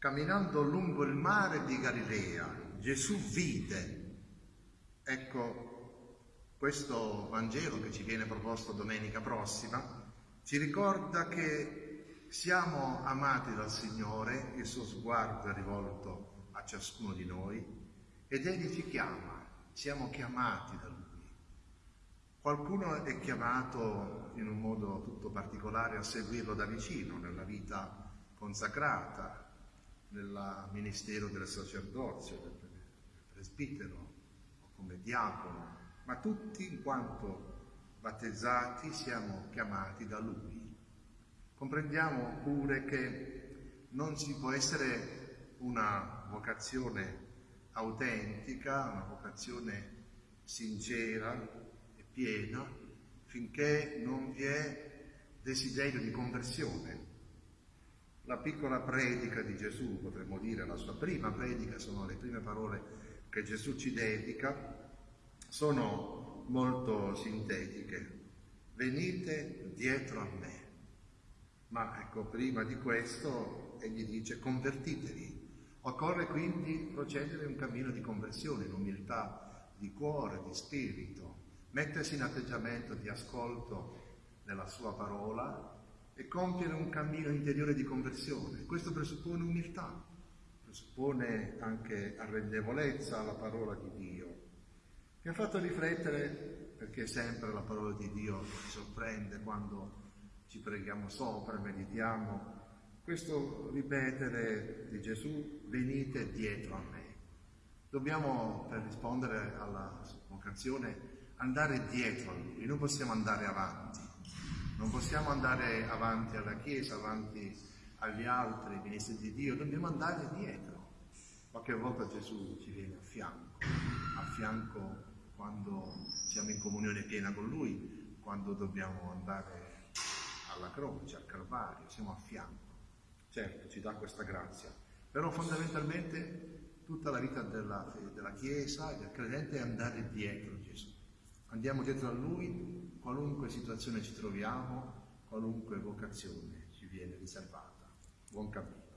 Camminando lungo il mare di Galilea, Gesù vide, ecco, questo Vangelo che ci viene proposto domenica prossima, ci ricorda che siamo amati dal Signore, il suo sguardo è rivolto a ciascuno di noi ed Egli ci chiama, siamo chiamati da Lui. Qualcuno è chiamato in un modo tutto particolare a seguirlo da vicino nella vita consacrata, nel ministero del sacerdozio, del presbitero o come diacono, ma tutti in quanto battezzati siamo chiamati da Lui. Comprendiamo pure che non ci può essere una vocazione autentica, una vocazione sincera e piena, finché non vi è desiderio di conversione la piccola predica di Gesù, potremmo dire la sua prima predica, sono le prime parole che Gesù ci dedica, sono molto sintetiche. Venite dietro a me. Ma ecco, prima di questo egli dice convertitevi. Occorre quindi procedere un cammino di conversione, in umiltà di cuore, di spirito, mettersi in atteggiamento di ascolto della sua parola e compiere un cammino interiore di conversione. Questo presuppone umiltà, presuppone anche arrendevolezza alla parola di Dio. Mi ha fatto riflettere, perché sempre la parola di Dio ci sorprende quando ci preghiamo sopra, meditiamo, questo ripetere di Gesù, venite dietro a me. Dobbiamo, per rispondere alla vocazione, andare dietro a Lui, non possiamo andare avanti. Non possiamo andare avanti alla Chiesa, avanti agli altri ministri di Dio, dobbiamo andare dietro. Qualche volta Gesù ci viene a fianco, a fianco quando siamo in comunione piena con Lui, quando dobbiamo andare alla croce, al Calvario, siamo a fianco. Certo, ci dà questa grazia, però fondamentalmente tutta la vita della, della Chiesa e del credente è andare dietro Gesù. Andiamo dietro a Lui, qualunque situazione ci troviamo, qualunque vocazione ci viene riservata. Buon cammino.